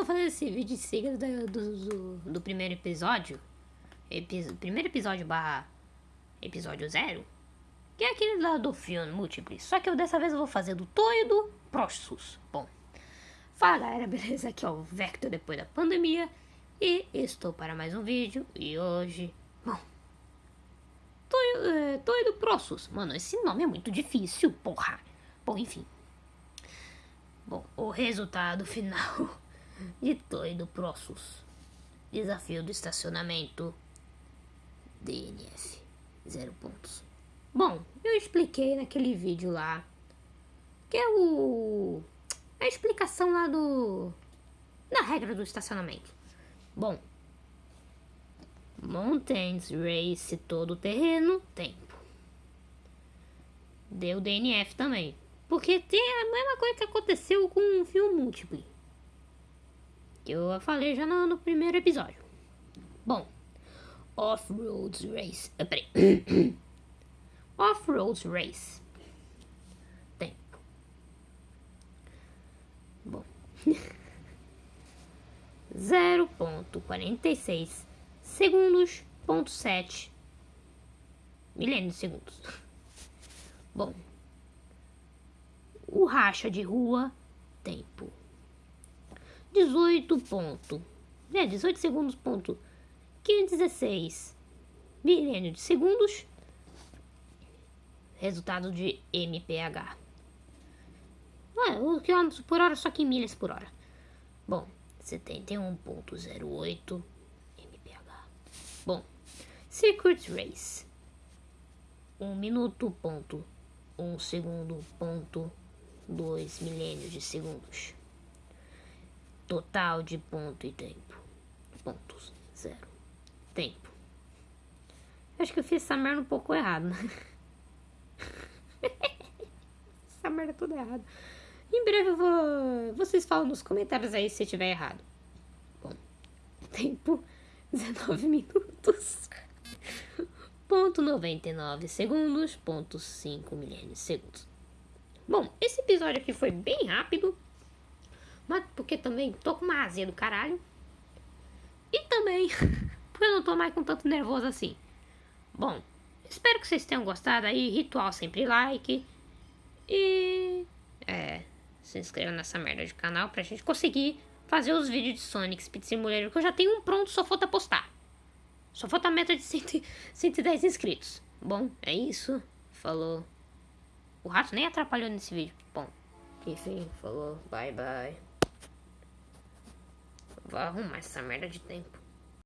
tô fazendo esse vídeo em seguida do, do, do, do primeiro episódio. Epi, primeiro episódio barra episódio zero. Que é aquele lá do filme múltiplo. Só que eu dessa vez eu vou fazer do e do Prossus. Bom. Fala galera, beleza? Aqui é o Vector depois da pandemia. E estou para mais um vídeo. E hoje. Bom. Toy, é, do Prossus. Mano, esse nome é muito difícil, porra. Bom, enfim. Bom, o resultado final de Toy do Prossus. Desafio do estacionamento. DNF. Zero pontos. Bom, eu expliquei naquele vídeo lá. Que é o. A explicação lá do. Da regra do estacionamento. Bom. Mountains Race todo terreno, tempo. Deu DNF também. Porque tem a mesma coisa que aconteceu com o filme múltiplo. Que eu falei já no, no primeiro episódio. Bom. Off-Road Race. Ah, peraí. Off-Road Race. Tempo. Bom. 0.46 segundos, ponto 7 milênios de segundos. Bom. O racha de rua, tempo. 18 ponto. É, 18 segundos, ponto 516 milênio de segundos. Resultado de MPH. Ué, o quilômetros por hora, só que milhas por hora. Bom, 71.08 MPH. Bom, Circuit Race. 1 minuto, ponto 1 segundo, ponto 2 milênios de segundos. Total de ponto e tempo. Pontos, zero tempo. Acho que eu fiz essa merda um pouco errado, né? essa merda é toda errada. Em breve eu vou. Vocês falam nos comentários aí se tiver errado. Bom, tempo 19 minutos. Ponto 99 segundos. Ponto 5 milênios segundos. Bom, esse episódio aqui foi bem rápido. Mas porque também tô com uma azia do caralho. E também eu não tô mais com tanto nervoso assim. Bom, espero que vocês tenham gostado aí. Ritual sempre like. E. É. Se inscreva nessa merda de canal pra gente conseguir fazer os vídeos de Sonic Speed Simulator. Que eu já tenho um pronto, só falta postar. Só falta a meta de 100, 110 inscritos. Bom, é isso. Falou. O rato nem atrapalhou nesse vídeo. Bom, enfim, falou. Bye, bye. Vou arrumar essa merda de tempo.